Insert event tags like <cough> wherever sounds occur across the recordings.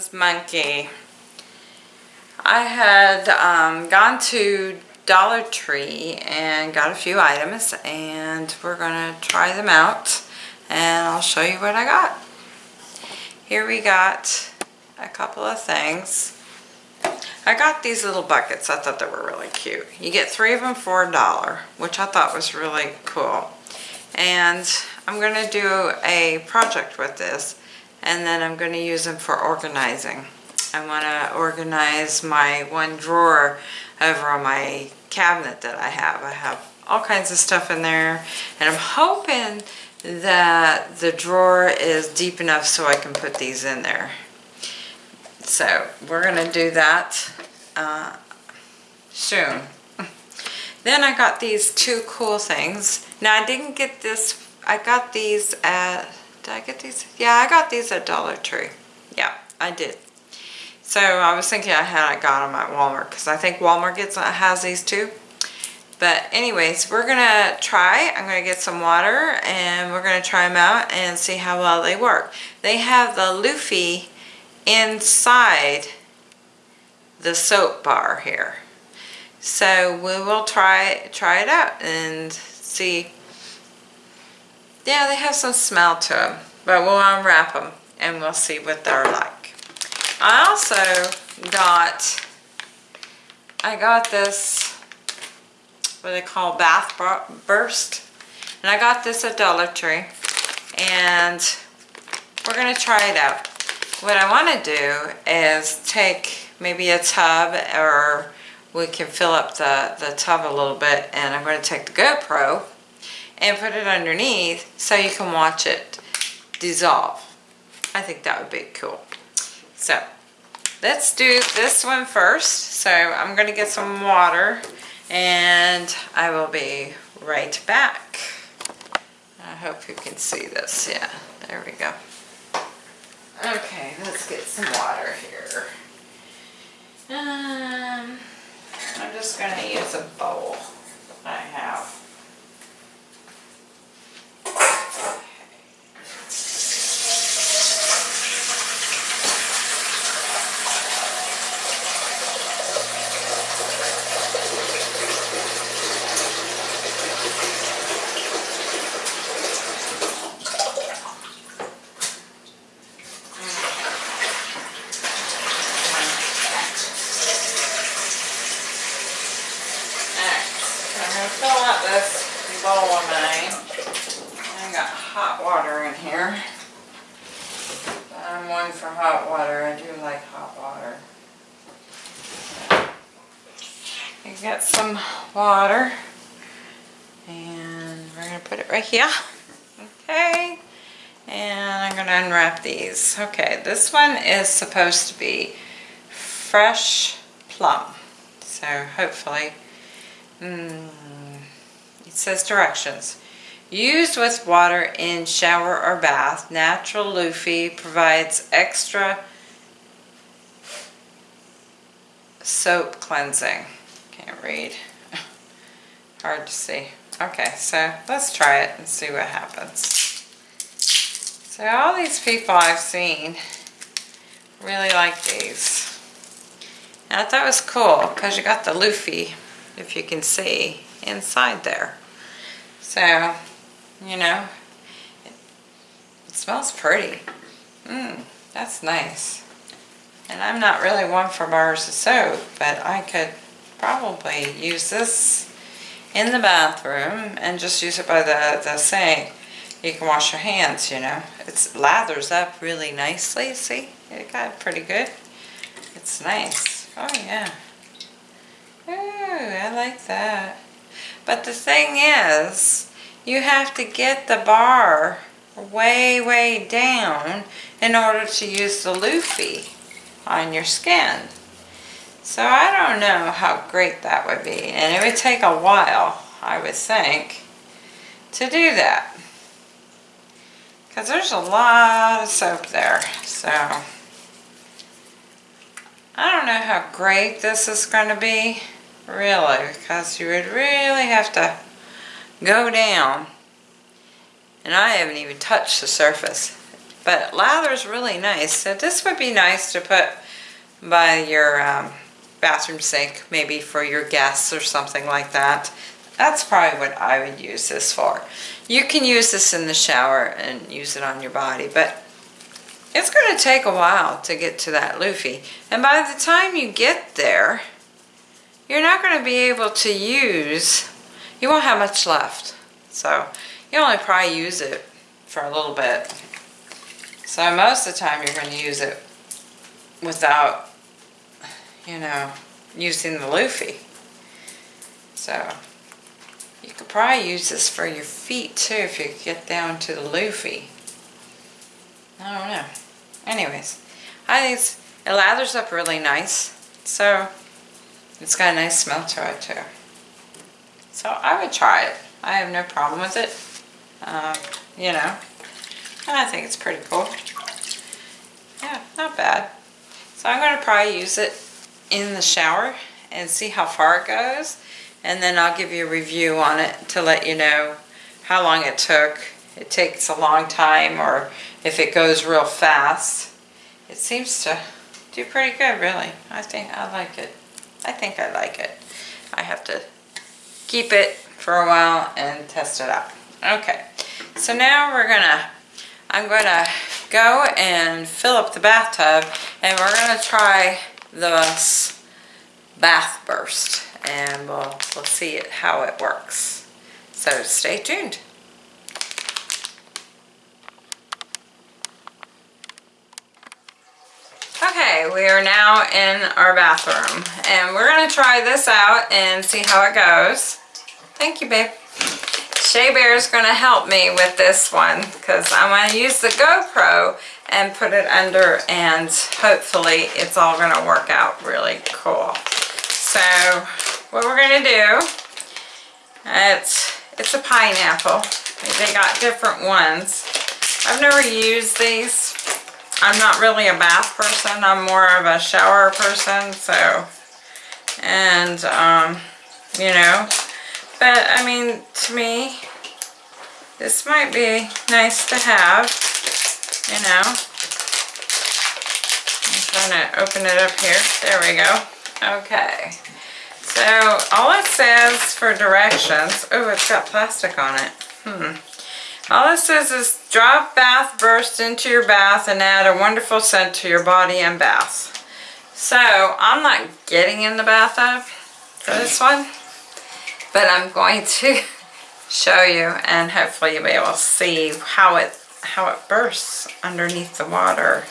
is Monkey. I had um, gone to Dollar Tree and got a few items and we're going to try them out and I'll show you what I got. Here we got a couple of things. I got these little buckets. I thought they were really cute. You get three of them for a dollar, which I thought was really cool. And I'm going to do a project with this and then I'm going to use them for organizing. I want to organize my one drawer over on my cabinet that I have. I have all kinds of stuff in there and I'm hoping that the drawer is deep enough so I can put these in there. So we're going to do that uh, soon. <laughs> Then I got these two cool things. Now I didn't get this, I got these at, did I get these? Yeah, I got these at Dollar Tree. Yeah, I did. So I was thinking I had I got them at Walmart because I think Walmart gets has these too. But anyways, we're gonna try. I'm gonna get some water and we're gonna try them out and see how well they work. They have the loofah inside the soap bar here. So we will try try it out and see. Yeah, they have some smell to them, but we'll unwrap them and we'll see what they're like. I also got, I got this, what they call bath burst. And I got this at Dollar Tree and we're gonna try it out. What I wanna do is take maybe a tub or we can fill up the, the tub a little bit and I'm going to take the GoPro and put it underneath so you can watch it dissolve. I think that would be cool. So let's do this one first. So I'm going to get some water and I will be right back. I hope you can see this. Yeah, there we go. Okay, let's get some water here. Um, I'm just going to use a bowl I have. Water. I do like hot water. We got some water and we're going to put it right here. Okay. And I'm going to unwrap these. Okay this one is supposed to be fresh plum. So hopefully mm, it says directions Used with water in shower or bath, natural loofah provides extra soap cleansing. Can't read. <laughs> Hard to see. Okay, so let's try it and see what happens. So all these people I've seen really like these. And I thought it was cool because you got the loofah, if you can see, inside there. So, you know, it, it smells pretty. Mmm, that's nice. And I'm not really one for bars of soap, but I could probably use this in the bathroom and just use it by the, the sink. You can wash your hands, you know. It lathers up really nicely, see? It got pretty good. It's nice. Oh, yeah. Ooh, I like that. But the thing is, you have to get the bar way, way down in order to use the loofah on your skin. So I don't know how great that would be. And it would take a while, I would think, to do that. Because there's a lot of soap there. So I don't know how great this is going to be, really, because you would really have to go down. And I haven't even touched the surface. But lather's really nice. So this would be nice to put by your um, bathroom sink, maybe for your guests or something like that. That's probably what I would use this for. You can use this in the shower and use it on your body, but it's going to take a while to get to that loofah. And by the time you get there, you're not going to be able to use, you won't have much left. So you only probably use it for a little bit. So most of the time you're going to use it without, you know, using the loofah. So you could probably use this for your feet too if you get down to the loofah. I don't know. Anyways, I think it lathers up really nice. So it's got a nice smell to it too. So I would try it. I have no problem with it. Um, you know, I think it's pretty cool. Yeah, not bad. So I'm going to probably use it in the shower and see how far it goes. And then I'll give you a review on it to let you know how long it took. It takes a long time or if it goes real fast. It seems to do pretty good, really. I think I like it. I think I like it. I have to keep it for a while and test it out. Okay, so now we're gonna, I'm gonna go and fill up the bathtub and we're gonna try this bath burst and we'll, we'll see it, how it works. So stay tuned. Okay, we are now in our bathroom and we're gonna try this out and see how it goes. Thank you, babe. Shea Bear is gonna help me with this one because I'm gonna use the GoPro and put it under and hopefully it's all gonna work out really cool. So what we're gonna do, it's, it's a pineapple. They got different ones. I've never used these I'm not really a bath person. I'm more of a shower person. So, and, um, you know, but I mean, to me, this might be nice to have, you know. I'm trying to open it up here. There we go. Okay. So, all it says for directions, oh, it's got plastic on it. Hmm. All it says is drop bath burst into your bath and add a wonderful scent to your body and bath. So I'm not getting in the bathtub for this one, but I'm going to <laughs> show you and hopefully you'll be able to see how it how it bursts underneath the water.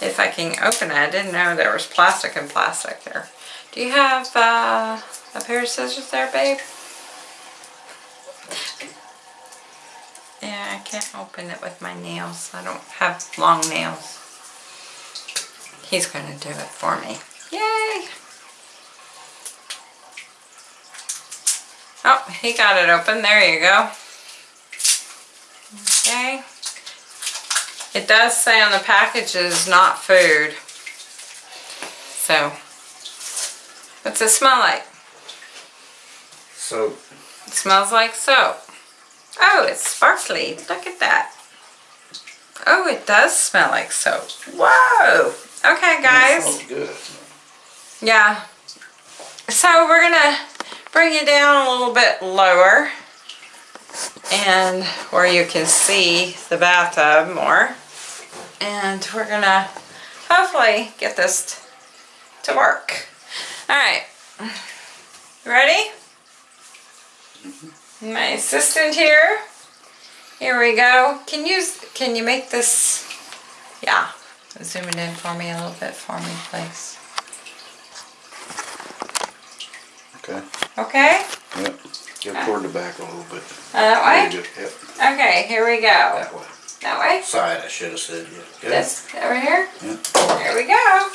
If I can open it, I didn't know there was plastic and plastic there. Do you have uh, a pair of scissors there, babe? Yeah, I can't open it with my nails. I don't have long nails. He's going to do it for me. Yay! Oh, he got it open. There you go. Okay. It does say on the package is not food. So, what's it smell like? Soap. It smells like soap. Oh, it's sparkly. Look at that. Oh, it does smell like soap. Whoa. Okay, guys. Yeah. So we're going to bring it down a little bit lower and where you can see the bathtub more. And we're going to hopefully get this to work. All right. Ready? Mm -hmm my assistant here. Here we go. Can you can you make this? Yeah, zoom it in for me a little bit for me, please. Okay. Okay. Yep. Get toward the back a little bit. Uh, that way. Yep. Okay. Here we go. That way. That way. Side. I should have said. Yeah. Good. This over here. Yep. There we go.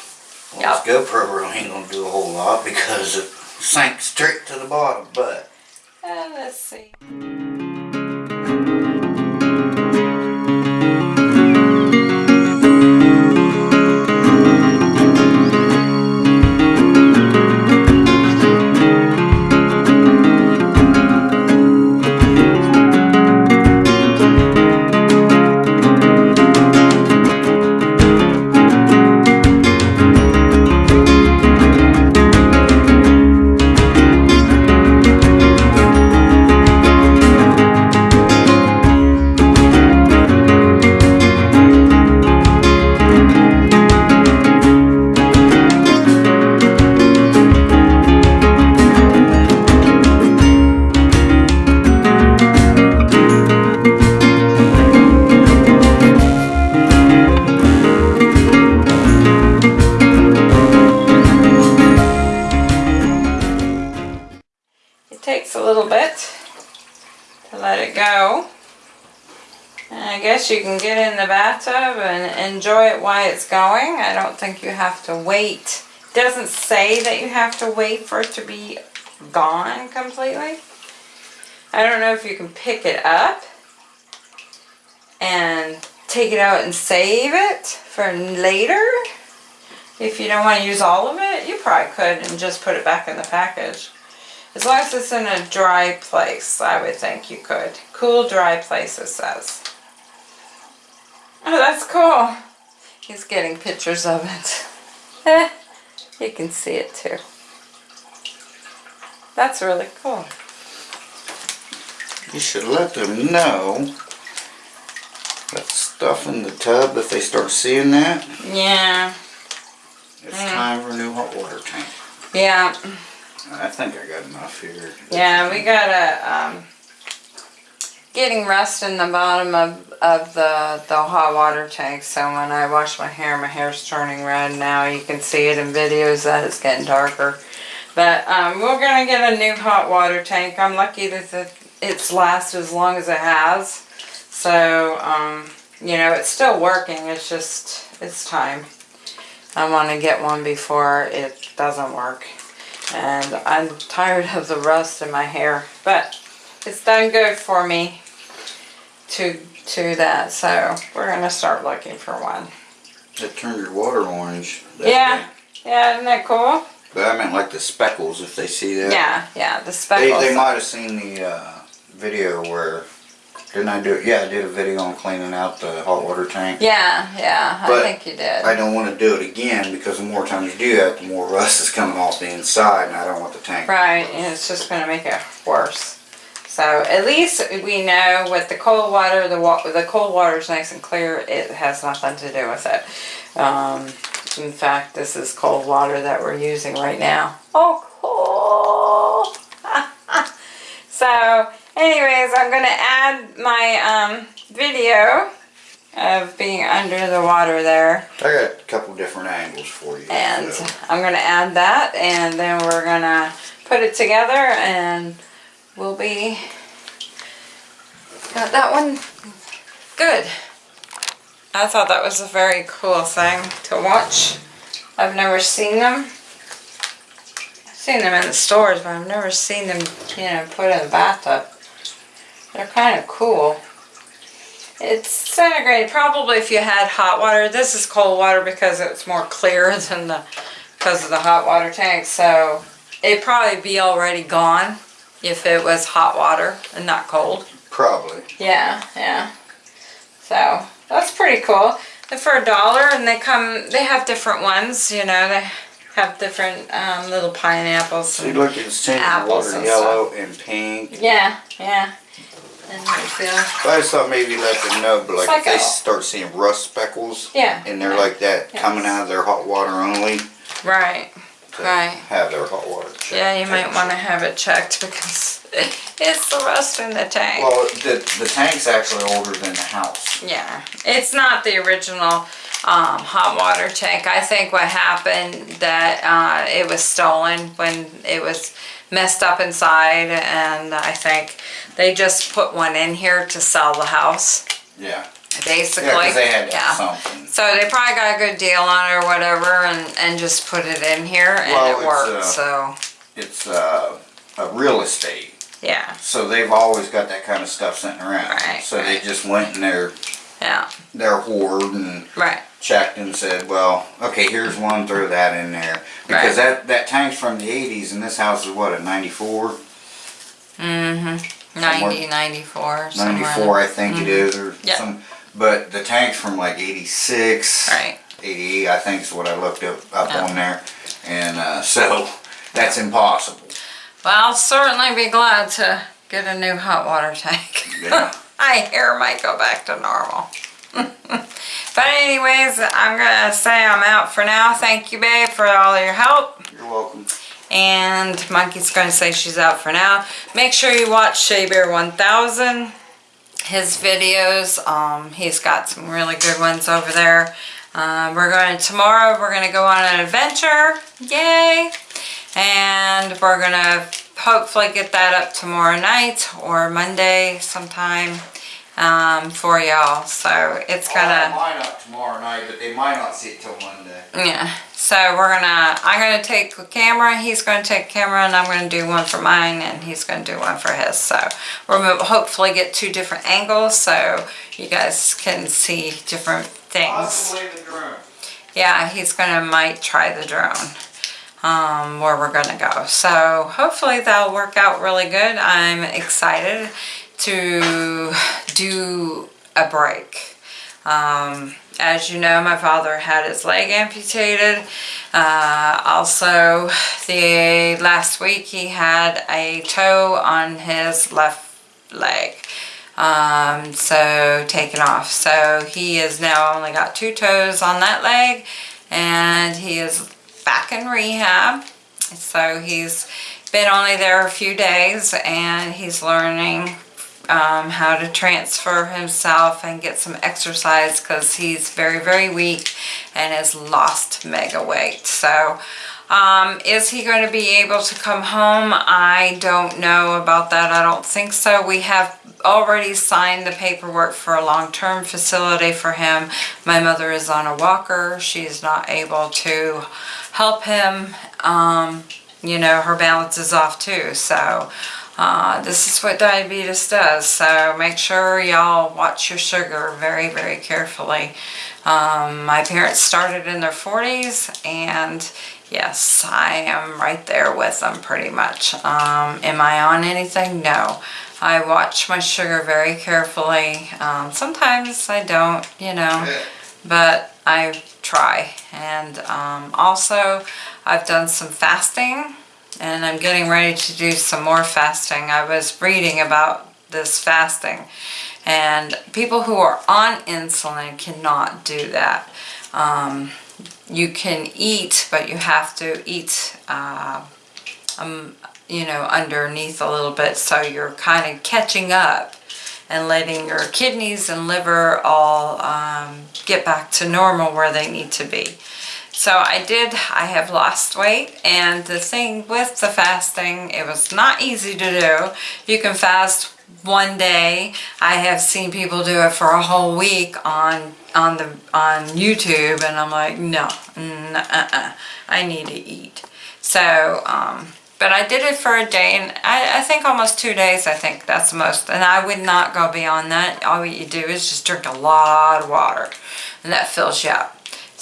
Well, yep. this GoPro ain't gonna do a whole lot because it sank straight to the bottom, but. Uh, let's see. Guess you can get in the bathtub and enjoy it while it's going. I don't think you have to wait. It doesn't say that you have to wait for it to be gone completely. I don't know if you can pick it up and take it out and save it for later. If you don't want to use all of it, you probably could and just put it back in the package. As long as it's in a dry place, I would think you could. Cool, dry place, it says. Oh, that's cool. He's getting pictures of it. Eh, you can see it too. That's really cool. You should let them know that stuff in the tub, if they start seeing that, Yeah, it's Mm. time for a new hot water tank. yeah, I think I got enough here. yeah, we got a, um, getting rust in the bottom of, of the, the hot water tank, so when I wash my hair, my hair's turning red now. You can see it in videos that it's getting darker. But, um, we're gonna get a new hot water tank. I'm lucky that it's lasted as long as it has. So, um, you know, it's still working, it's just, it's time. I wanna get one before it doesn't work. And I'm tired of the rust in my hair, but it's done good for me to, to that, so we're gonna start looking for one. It turned your water orange. Yeah. day. Yeah, isn't that cool? But I meant like the speckles, if they see that. Yeah, yeah, the speckles. they they might have seen the uh, video where, didn't I do it? Yeah, I did a video on cleaning out the hot water tank. Yeah, yeah, I think you did. I don't want to do it again because the more times you do that, the more <laughs> rust is coming off the inside, and I don't want the tank. Right, and it's just gonna make it worse. So at least we know with the cold water, the wa- the cold water is nice and clear. It has nothing to do with it. Um, in fact, this is cold water that we're using right now. Oh, cool! <laughs> so, anyways, I'm gonna add my um, video of being under the water there. I got a couple different angles for you. And so. I'm gonna add that and then we're gonna put it together and we'll be, got that one good. I thought that was a very cool thing to watch. I've never seen them. I've seen them in the stores, but I've never seen them, you know, put in the bathtub. They're kind of cool. It's centigrade. Probably if you had hot water. This is cold water because it's more clear <laughs> than the because of the hot water tank. So it'd probably be already gone if it was hot water and not cold. Probably. Yeah, yeah. So that's pretty cool. They're for a dollar and they come. They have different ones. You know, they have different um, little pineapples. See, And, look, it's changing water and yellow and pink. yeah, yeah. And. I just thought maybe let them know, but like, like if they a- start seeing rust speckles Yeah. and they're like that Yes. coming out of their hot water only, Right. To Right. have their hot water checked. Yeah, you might want to have it checked because <laughs> it's the rust in the tank. Well, the, the tank's actually older than the house. Yeah, it's not the original um, hot water tank. I think what happened that uh, it was stolen when it was messed up inside, and I think they just put one in here to sell the house, Yeah. Basically. Yeah, because they had Yeah. something. So they probably got a good deal on it or whatever, and, and just put it in here, and Well, it it's, worked. so It's uh, a real estate. yeah, So they've always got that kind of stuff sitting around. Right, so they just went in their yeah, their hoard and right. checked and said, well, okay, here's one, throw that in there. Because Right. that, that tank's from the 80s and this house is what, a 94? Mm-hmm. 90, 94, somewhere. 94, I think it is, or Yeah. some. But the tank's from like 86, Right. 88, I think is what I looked up, up on there. And uh, so that's impossible. Well, I'll certainly be glad to get a new hot water tank. Yeah. <laughs> My hair might go back to normal. <laughs> but anyways, I'm going to say I'm out for now. Thank you, babe, for all your help. You're welcome. And Monkey's going to say she's out for now. Make sure you watch Shea Bear 1000. His videos, um, he's got some really good ones over there. Uh, we're going tomorrow. We're going to go on an adventure. Yay! And we're going to hopefully get that up tomorrow night or Monday sometime um, for y'all. So it's gonna. Mine up tomorrow night, but they might not see it till Monday. Yeah, so we're gonna, I'm gonna take the camera, he's gonna take camera, and I'm gonna do one for mine, and he's gonna do one for his. So we're gonna hopefully get two different angles, so you guys can see different things. Possibly the drone. Yeah, he's gonna might try the drone, um, where we're gonna go. So hopefully that'll work out really good. I'm excited to do a break. Um, as you know, my father had his leg amputated. Uh, also, the last week he had a toe on his left leg. Um, so taken off. So he has now only got two toes on that leg and he is back in rehab. So he's been only there a few days and he's learning um, how to transfer himself and get some exercise because he's very, very weak and has lost mega weight. So, um, is he going to be able to come home? I don't know about that. I don't think so. We have already signed the paperwork for a long-term facility for him. My mother is on a walker. She's not able to help him. Um, you know, her balance is off too. So, uh, this is what diabetes does, so make sure y'all watch your sugar very, very carefully. Um, my parents started in their 40s, and yes, I am right there with them pretty much. Um, am I on anything? No. I watch my sugar very carefully. Um, sometimes I don't, you know, but I try. And um, also, I've done some fasting and I'm getting ready to do some more fasting. I was reading about this fasting and people who are on insulin cannot do that. Um, you can eat, but you have to eat, uh, um, you know, underneath a little bit so you're kind of catching up and letting your kidneys and liver all um, get back to normal where they need to be. So I did, I have lost weight and the thing with the fasting, it was not easy to do. You can fast one day. I have seen people do it for a whole week on on the on YouTube and I'm like, no, mm, uh-uh, I need to eat. So, um, but I did it for a day and I, I think almost two days, I think that's the most. And I would not go beyond that. All you do is just drink a lot of water and that fills you up.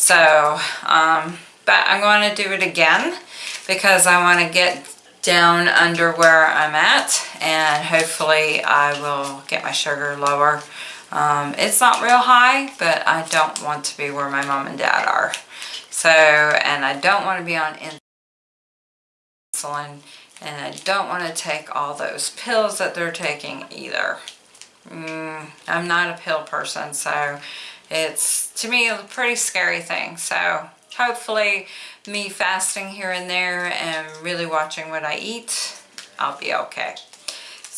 So, um, but I'm going to do it again because I want to get down under where I'm at and hopefully I will get my sugar lower. Um, it's not real high, but I don't want to be where my mom and dad are. So, and I don't want to be on insulin and I don't want to take all those pills that they're taking either. Mm, I'm not a pill person, so it's, to me, a pretty scary thing. So hopefully me fasting here and there and really watching what I eat, I'll be okay.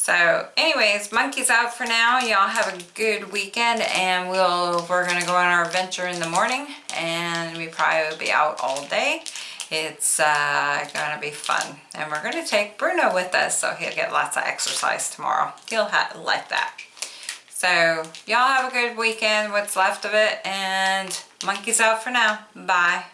So anyways, monkey's out for now. Y'all have a good weekend and we'll, we're going to go on our adventure in the morning and we probably will be out all day. It's uh, going to be fun. And we're going to take Bruno with us so he'll get lots of exercise tomorrow. He'll like that. So y'all have a good weekend, what's left of it, and monkeys out for now. Bye.